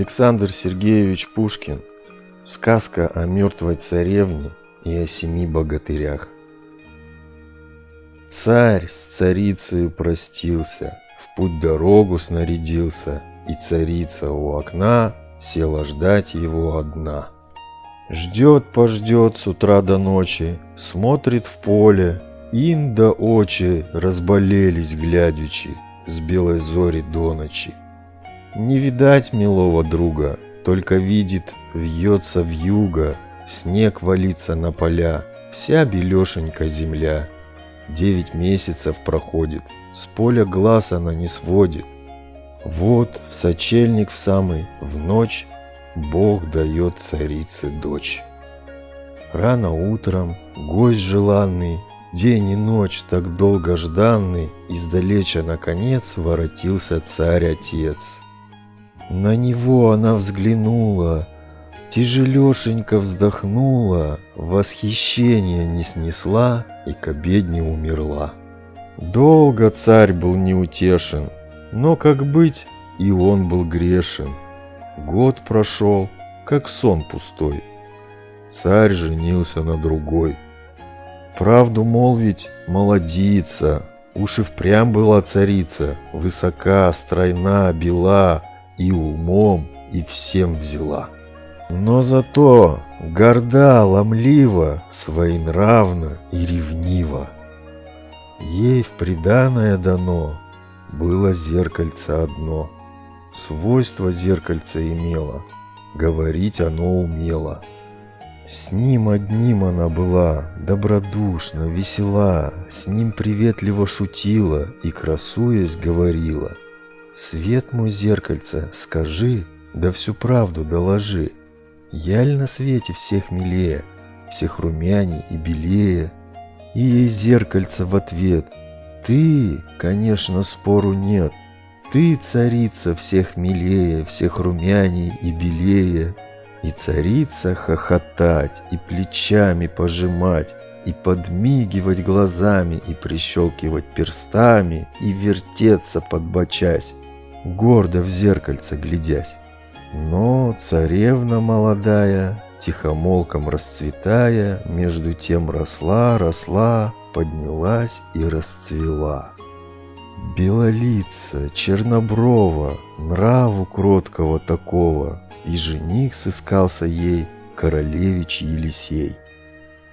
Александр Сергеевич Пушкин. Сказка о мертвой царевне и о семи богатырях. Царь с царицей простился, в путь дорогу снарядился, и царица у окна села ждать его одна. Ждет-пождет с утра до ночи, смотрит в поле, ин да очи разболелись глядячи с белой зори до ночи. Не видать милого друга, только видит, вьется в юго, снег валится на поля, вся белешенька земля. Девять месяцев проходит, с поля глаз она не сводит. Вот в сочельник в самый, в ночь, Бог дает царице дочь. Рано утром гость желанный, день и ночь так долго жданный, Издалеча наконец воротился царь-отец. На него она взглянула, тяжелешенько вздохнула, Восхищение не снесла и к обедне умерла. Долго царь был неутешен, но, как быть, и он был грешен. Год прошел, как сон пустой. Царь женился на другой. Правду молвить, молодица, уж и впрямь была царица, Высока, стройна, бела, и умом, и всем взяла. Но зато горда, ломлива, своенравна и ревнива. Ей в приданое дано было зеркальце одно. Свойство зеркальца имело, говорить оно умело. С ним одним она была, добродушна, весела, С ним приветливо шутила и, красуясь, говорила — Свет мой зеркальце, скажи, да всю правду доложи. Я ли на свете всех милее, всех румяней и белее? И ей зеркальце в ответ. Ты, конечно, спору нет. Ты, царица, всех милее, всех румяней и белее. И царица хохотать, и плечами пожимать, и подмигивать глазами, и прищелкивать перстами, и вертеться подбочась гордо в зеркальце глядясь. Но царевна молодая, тихомолком расцветая, между тем росла, росла, поднялась и расцвела. Белолица, черноброва, нраву кроткого такого, и жених сыскался ей, королевич Елисей.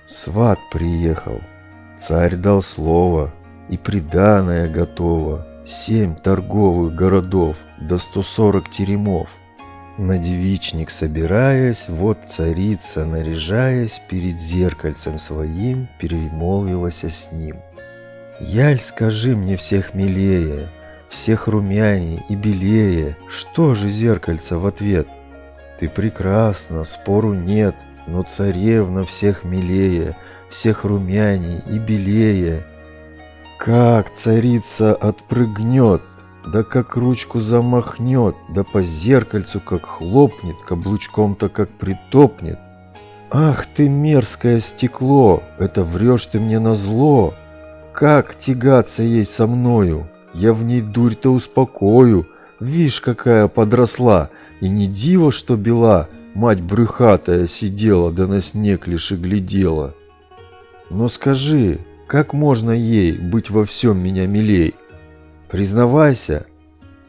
Сват приехал, царь дал слово, и приданое готово, Семь торговых городов, до 140 теремов. На девичник собираясь, вот царица, наряжаясь, перед зеркальцем своим перемолвилась с ним. «Яль, скажи мне всех милее, всех румяней и белее, что же зеркальце в ответ? Ты прекрасна, спору нет, но царевна всех милее, всех румяней и белее, как царица отпрыгнет, да как ручку замахнет, да по зеркальцу как хлопнет, каблучком-то как притопнет. Ах ты мерзкое стекло, это врешь ты мне на зло. Как тягаться ей со мною, я в ней дурь-то успокою. Вишь, какая подросла, и не диво, что бела, мать брюхатая сидела, да на снег лишь и глядела. Но скажи, как можно ей быть во всем меня милей? Признавайся,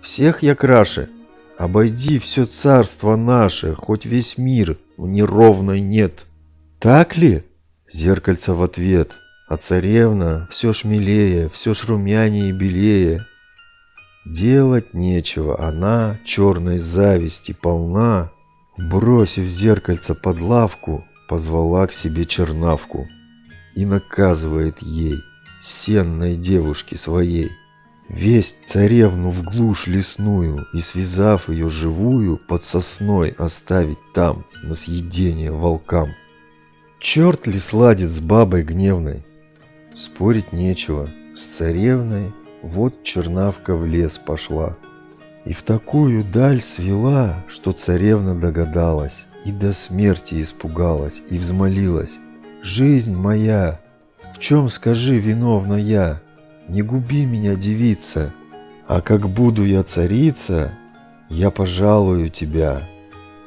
всех я краше. Обойди все царство наше, хоть весь мир в неровной нет. Так ли? Зеркальце в ответ. А царевна все шмелее, все шрумянее и белее. Делать нечего, она черной зависти полна. Бросив зеркальце под лавку, позвала к себе чернавку и наказывает ей, сенной девушке своей, весть царевну в глушь лесную и, связав ее живую, под сосной оставить там, на съедение волкам. Черт ли сладит с бабой гневной? Спорить нечего, с царевной вот чернавка в лес пошла. И в такую даль свела, что царевна догадалась, и до смерти испугалась, и взмолилась. Жизнь моя, в чем, скажи, виновна я? Не губи меня, девица, а как буду я царица, я пожалую тебя.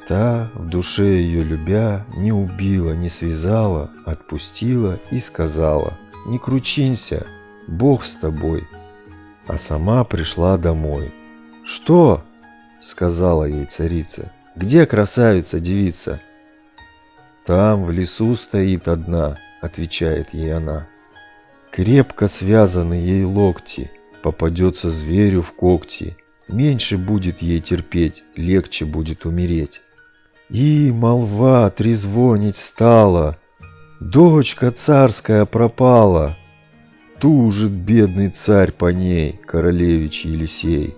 Та, в душе ее любя, не убила, не связала, отпустила и сказала, не кручинься, Бог с тобой. А сама пришла домой. Что? Сказала ей царица. Где красавица-девица? Там в лесу стоит одна, отвечает ей она. Крепко связаны ей локти, попадется зверю в когти. Меньше будет ей терпеть, легче будет умереть. И молва трезвонить стала, Дочка царская пропала. Тужит бедный царь по ней, королевич Елисей.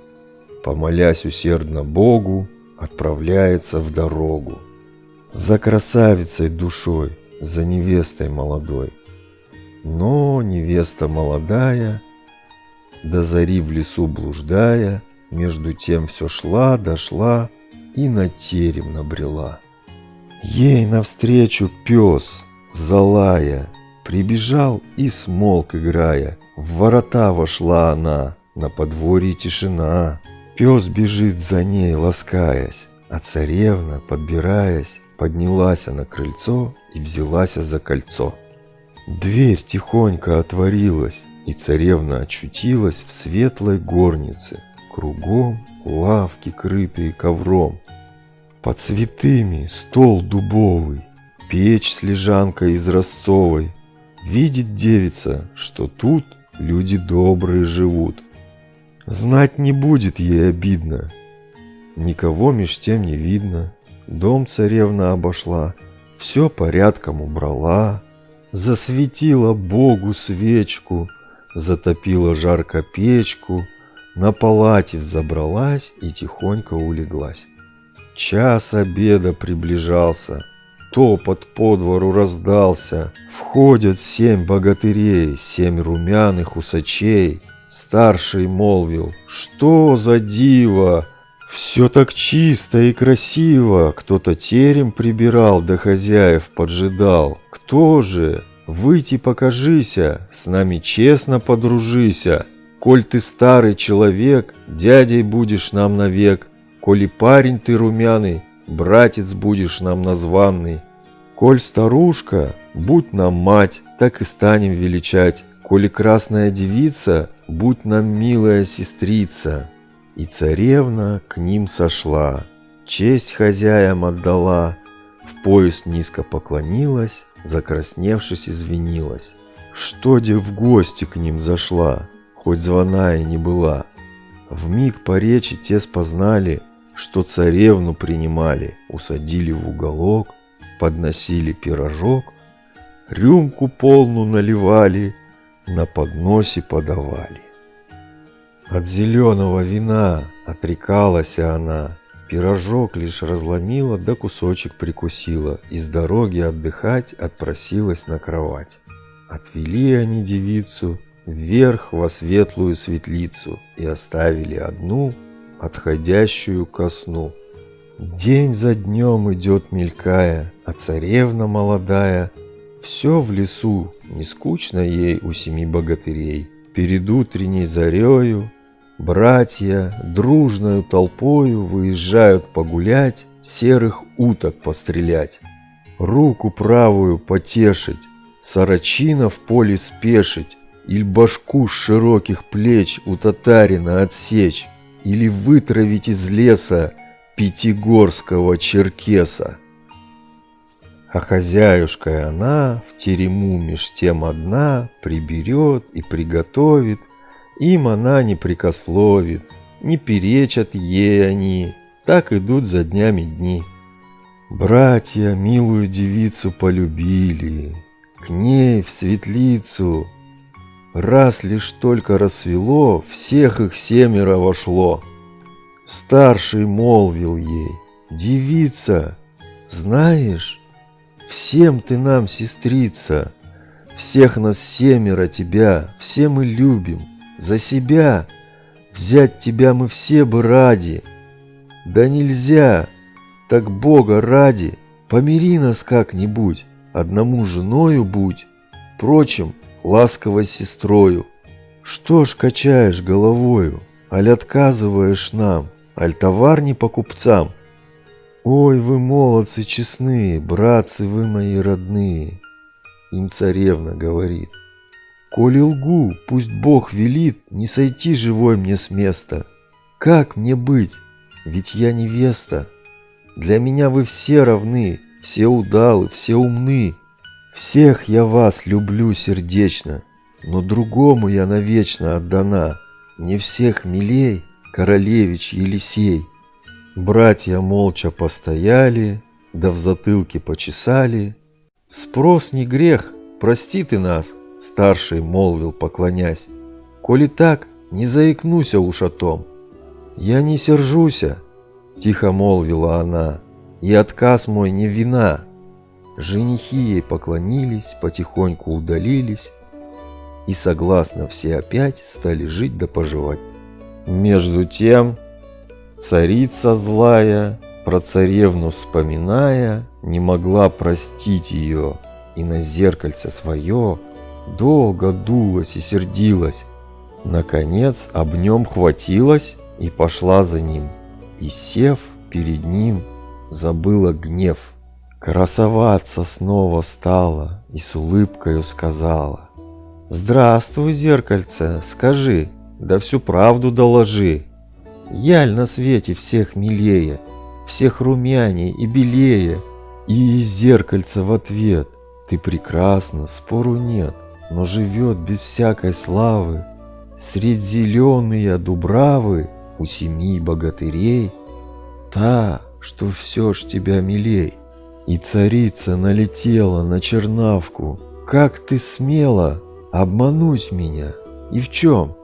Помолясь усердно Богу, отправляется в дорогу. За красавицей душой, за невестой молодой. Но невеста молодая, до зари в лесу блуждая, между тем все шла, дошла и на терем набрела. Ей навстречу пес, залая, прибежал и смолк, играя. В ворота вошла она, на подворье тишина. Пес бежит за ней, ласкаясь, а царевна, подбираясь, поднялась на крыльцо и взялась за кольцо. Дверь тихонько отворилась, и царевна очутилась в светлой горнице. Кругом лавки, крытые ковром. Под цветами стол дубовый, печь с лежанкой изразцовой. Видит девица, что тут люди добрые живут. Знать не будет ей обидно. Никого меж тем не видно. Дом царевна обошла, все порядком убрала, Засветила Богу свечку, затопила жарко печку, На палате взобралась и тихонько улеглась. Час обеда приближался, топот по двору раздался, Входят семь богатырей, семь румяных усачей. Старший молвил, что за диво, все так чисто и красиво, кто-то терем прибирал, да хозяев поджидал. Кто же? Выйти покажися, с нами честно подружися. Коль ты старый человек, дядей будешь нам навек. Коли парень ты румяный, братец будешь нам названный. Коль старушка, будь нам мать, так и станем величать. Коли красная девица, будь нам милая сестрица. И царевна к ним сошла, честь хозяям отдала, в пояс низко поклонилась, закрасневшись, извинилась. Что де в гости к ним зашла, хоть звона и не была. В миг по речи те спознали, что царевну принимали, усадили в уголок, подносили пирожок, рюмку полну наливали, на подносе подавали. От зеленого вина отрекалась она, Пирожок лишь разломила, да кусочек прикусила, И с дороги отдыхать отпросилась на кровать. Отвели они девицу вверх во светлую светлицу И оставили одну, отходящую ко сну. День за днем идет мелькая, а царевна молодая Все в лесу, не скучно ей у семи богатырей. Перед утренней зарею Братья дружною толпою выезжают погулять, серых уток пострелять, руку правую потешить, сорочина в поле спешить, или башку с широких плеч у татарина отсечь, или вытравить из леса пятигорского черкеса. А хозяюшка она в терему меж тем одна приберет и приготовит – им она не прикословит, не перечат ей они, так идут за днями дни. Братья милую девицу полюбили, к ней в светлицу. Раз лишь только рассвело, всех их семеро вошло. Старший молвил ей, девица, знаешь, всем ты нам сестрица, всех нас семеро тебя, все мы любим. За себя взять тебя мы все бы ради. Да нельзя, так Бога ради, помири нас как-нибудь, одному женою будь, прочим, ласковой сестрою. Что ж качаешь головою, аль отказываешь нам? аль товар не по купцам? Ой, вы молодцы честные, братцы вы мои родные, им царевна говорит. Коли лгу, пусть Бог велит не сойти живой мне с места. Как мне быть? Ведь я невеста. Для меня вы все равны, все удалы, все умны. Всех я вас люблю сердечно, но другому я навечно отдана. Не всех милей, королевич Елисей. Братья молча постояли, да в затылке почесали. Спрос не грех, прости ты нас, старший молвил, поклонясь. Коли так, не заикнуся уж о том. Я не сержуся, тихо молвила она, и отказ мой не вина. Женихи ей поклонились, потихоньку удалились, и согласно все опять стали жить да поживать. Между тем, царица злая, про царевну вспоминая, не могла простить ее, и на зеркальце свое долго дулась и сердилась. Наконец об нем хватилась и пошла за ним, и, сев перед ним, забыла гнев. Красоваться снова стала и с улыбкою сказала. «Здравствуй, зеркальце, скажи, да всю правду доложи. Яль на свете всех милее, всех румяней и белее». И зеркальце в ответ. «Ты прекрасна, спору нет, но живет без всякой славы. Средь зеленые дубравы у семи богатырей, та, что все ж тебя милей. И царица налетела на чернавку. Как ты смела обмануть меня? И в чем?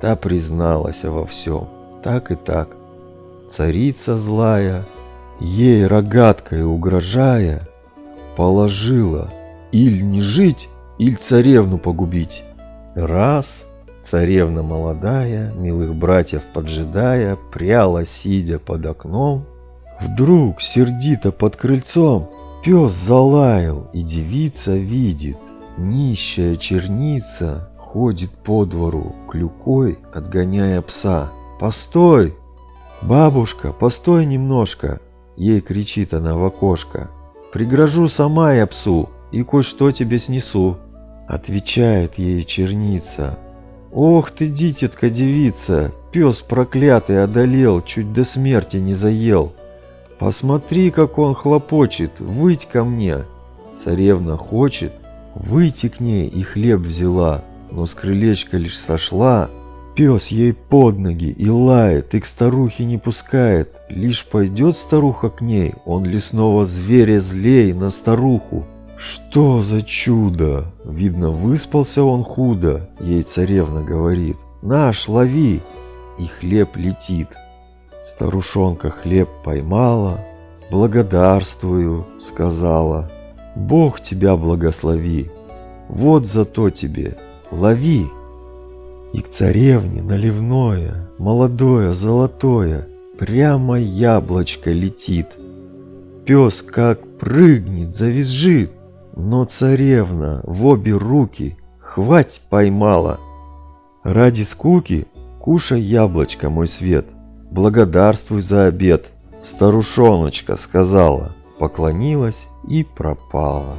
Та призналась во всем. Так и так. Царица злая, ей рогаткой угрожая, положила иль не жить, иль царевну погубить. Раз Царевна молодая, милых братьев поджидая, пряла, сидя под окном. Вдруг, сердито под крыльцом, пес залаял, и девица видит, нищая черница ходит по двору, клюкой отгоняя пса. «Постой! Бабушка, постой немножко!» Ей кричит она в окошко. «Пригрожу сама я псу и кое-что тебе снесу!» Отвечает ей черница. «Ох ты, дитятка девица, пес проклятый одолел, чуть до смерти не заел. Посмотри, как он хлопочет, выть ко мне!» Царевна хочет, выйти к ней и хлеб взяла, но с крылечка лишь сошла. Пес ей под ноги и лает, и к старухе не пускает. Лишь пойдет старуха к ней, он лесного зверя злей на старуху. «Что за чудо? Видно, выспался он худо», — ей царевна говорит. «Наш, лови!» И хлеб летит. Старушонка хлеб поймала. «Благодарствую», — сказала. «Бог тебя благослови. Вот зато тебе. Лови!» И к царевне наливное, молодое, золотое, Прямо яблочко летит. Пес как прыгнет, завизжит, но царевна в обе руки хвать поймала. Ради скуки кушай яблочко, мой свет, благодарствуй за обед. Старушоночка сказала, поклонилась и пропала.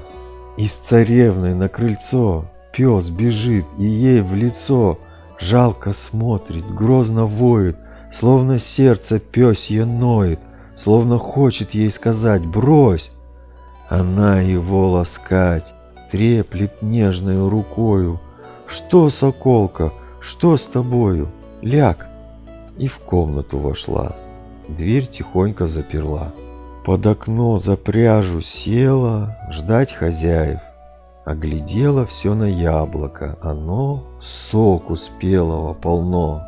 И с царевной на крыльцо пес бежит и ей в лицо жалко смотрит, грозно воет, словно сердце пёсье ноет, словно хочет ей сказать «брось». Она его ласкать, треплет нежною рукою. Что, соколка, что с тобою? Ляг. И в комнату вошла. Дверь тихонько заперла. Под окно за пряжу села ждать хозяев. Оглядела все на яблоко, оно соку спелого полно.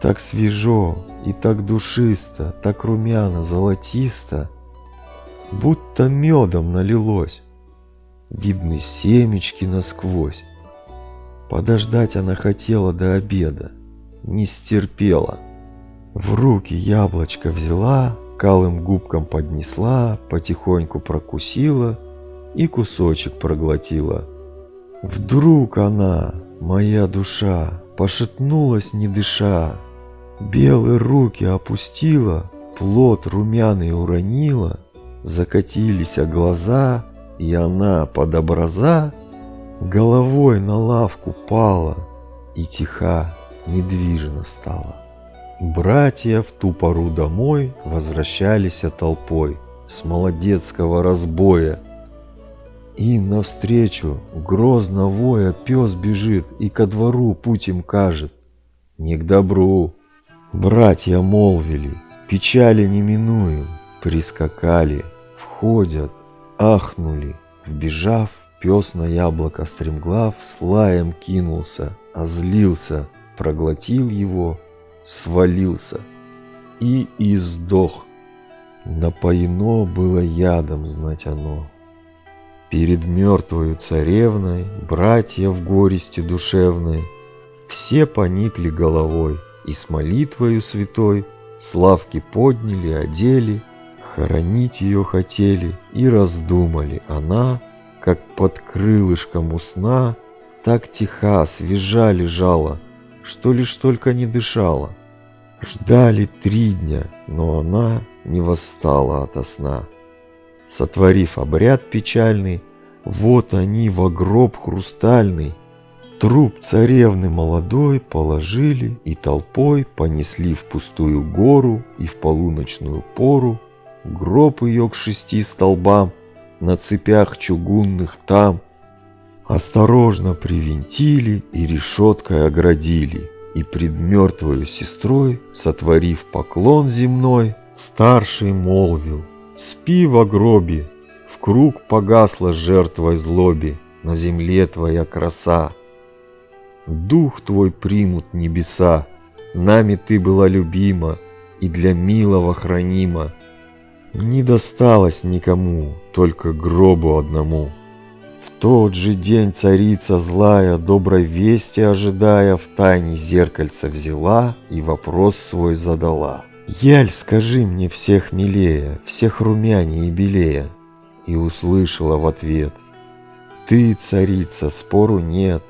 Так свежо и так душисто, так румяно, золотисто, будто медом налилось. Видны семечки насквозь. Подождать она хотела до обеда, не стерпела. В руки яблочко взяла, калым губкам поднесла, потихоньку прокусила и кусочек проглотила. Вдруг она, моя душа, пошатнулась не дыша. Белые руки опустила, плод румяный уронила, Закатились глаза, и она под образа Головой на лавку пала и тиха, недвижно стала. Братья в ту пору домой возвращались толпой с молодецкого разбоя. Им навстречу, грозно воя, пес бежит и ко двору путь им кажет. Не к добру. Братья молвили, печали не минуем, прискакали, входят, ахнули, вбежав, пес на яблоко стремглав, с лаем кинулся, озлился, проглотил его, свалился и издох. Напоено было ядом, знать оно. Перед мертвою царевной, братья в горести душевной, все поникли головой и с молитвою святой славки подняли, одели, хоронить ее хотели и раздумали. Она, как под крылышком у сна, так тиха, свежа лежала, что лишь только не дышала. Ждали три дня, но она не восстала ото сна. Сотворив обряд печальный, вот они во гроб хрустальный Труп царевны молодой положили и толпой понесли в пустую гору и в полуночную пору Гроб ее к шести столбам на цепях чугунных там Осторожно привинтили и решеткой оградили и пред мертвою сестрой, сотворив поклон земной, старший молвил, «Спи в гробе, в круг погасла жертвой злоби, на земле твоя краса. Дух твой примут небеса, нами ты была любима и для милого хранима. Не досталось никому, только гробу одному». В тот же день царица злая, доброй вести ожидая, в тайне зеркальца взяла и вопрос свой задала. «Яль, скажи мне всех милее, всех румянее и белее!» И услышала в ответ. «Ты, царица, спору нет,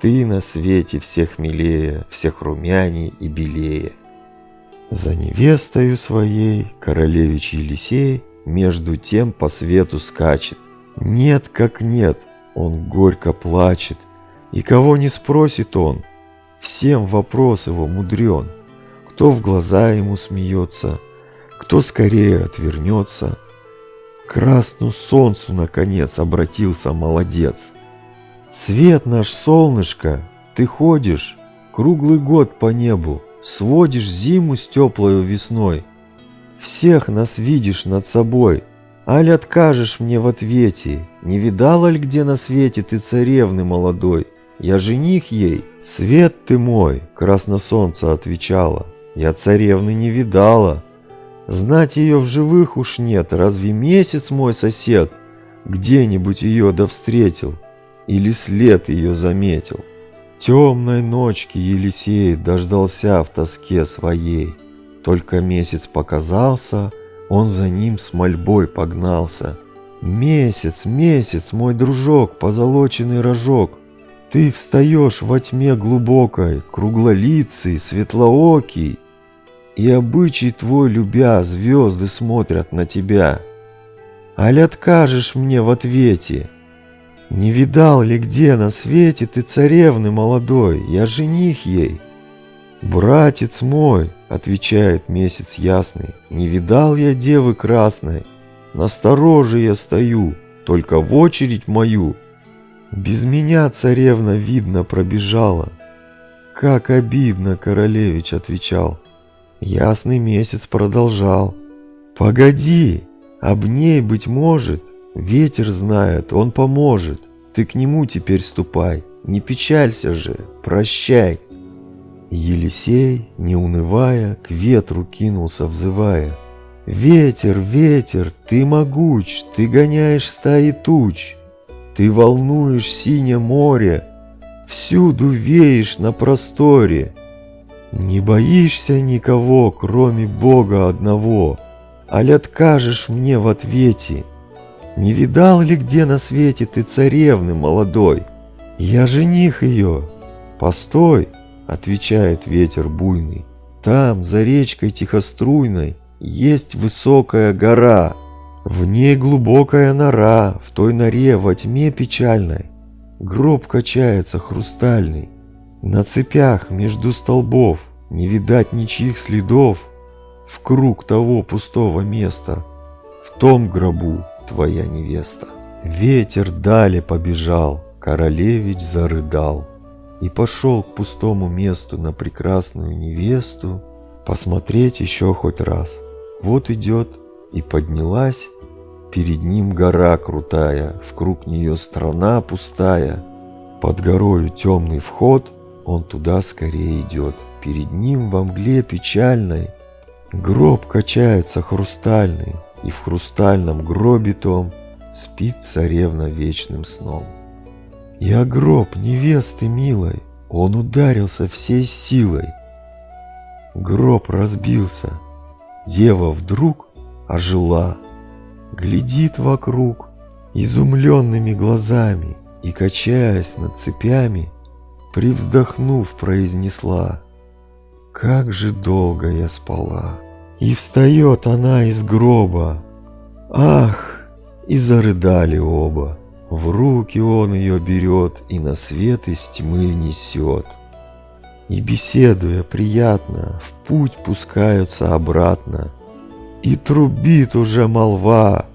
ты на свете всех милее, всех румяней и белее!» За невестою своей королевич Елисей между тем по свету скачет, нет как нет, он горько плачет. И кого не спросит он, всем вопрос его мудрен. Кто в глаза ему смеется, кто скорее отвернется. К красну солнцу, наконец, обратился молодец. Свет наш, солнышко, ты ходишь круглый год по небу, сводишь зиму с теплою весной. Всех нас видишь над собой, Аль откажешь мне в ответе, не видала ли где на свете ты царевны молодой? Я жених ей, свет ты мой, красносолнце отвечала. Я царевны не видала. Знать ее в живых уж нет, разве месяц мой сосед где-нибудь ее да встретил? Или след ее заметил? Темной ночки Елисей дождался в тоске своей. Только месяц показался, он за ним с мольбой погнался. «Месяц, месяц, мой дружок, позолоченный рожок, ты встаешь во тьме глубокой, круглолицый, светлоокий, и обычай твой любя, звезды смотрят на тебя. Аль откажешь мне в ответе? Не видал ли где на свете ты царевны молодой, я жених ей?» «Братец мой», — отвечает месяц ясный, «не видал я девы красной, настороже я стою, только в очередь мою. Без меня царевна, видно, пробежала». «Как обидно», — королевич отвечал. Ясный месяц продолжал. «Погоди, об ней, быть может, ветер знает, он поможет. Ты к нему теперь ступай, не печалься же, прощай». Елисей, не унывая, к ветру кинулся, взывая. «Ветер, ветер, ты могуч, ты гоняешь стаи туч, ты волнуешь синее море, всюду веешь на просторе. Не боишься никого, кроме Бога одного, аль откажешь мне в ответе? Не видал ли где на свете ты царевны молодой? Я жених ее. Постой!» Отвечает ветер буйный. Там, за речкой тихоструйной, есть высокая гора. В ней глубокая нора, в той норе во тьме печальной. Гроб качается хрустальный. На цепях между столбов не видать ничьих следов. В круг того пустого места, в том гробу твоя невеста. Ветер далее побежал, королевич зарыдал и пошел к пустому месту на прекрасную невесту посмотреть еще хоть раз. Вот идет и поднялась перед ним гора крутая, в круг нее страна пустая. Под горою темный вход, он туда скорее идет. Перед ним во мгле печальной гроб качается хрустальный, и в хрустальном гробе том спит царевна вечным сном. Я гроб невесты милой, он ударился всей силой. Гроб разбился, дева вдруг ожила, глядит вокруг изумленными глазами и, качаясь над цепями, привздохнув, произнесла «Как же долго я спала!» И встает она из гроба. Ах! И зарыдали оба. В руки он ее берет и на свет из тьмы несет. И беседуя приятно, в путь пускаются обратно. И трубит уже молва,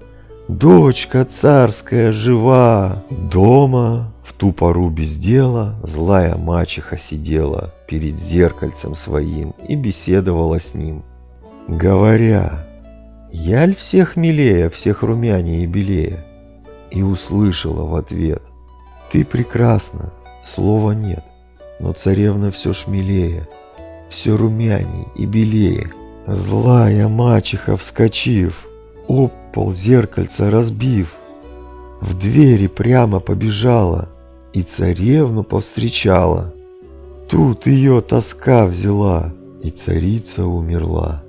дочка царская жива. Дома в ту пору без дела злая мачеха сидела перед зеркальцем своим и беседовала с ним. Говоря, яль всех милее, всех румянее и белее и услышала в ответ «Ты прекрасна, слова нет, но царевна все шмелее, все румяней и белее». Злая мачеха, вскочив, об зеркальца разбив, в двери прямо побежала и царевну повстречала. Тут ее тоска взяла, и царица умерла.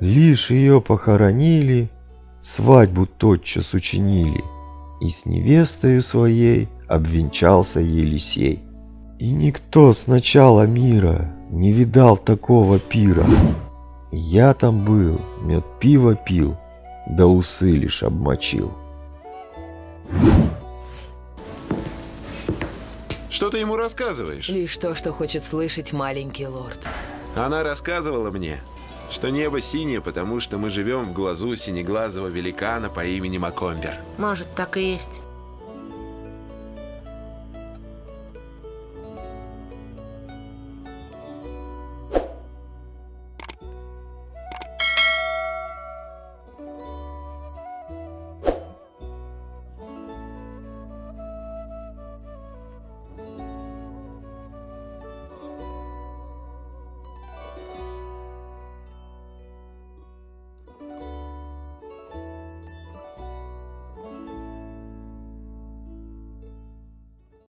Лишь ее похоронили, свадьбу тотчас учинили, и с невестою своей обвенчался Елисей. И никто с начала мира не видал такого пира. Я там был, мед пиво пил, да усы лишь обмочил. Что ты ему рассказываешь? Лишь то, что хочет слышать маленький лорд. Она рассказывала мне, что небо синее, потому что мы живем в глазу синеглазого великана по имени Макомбер. Может, так и есть.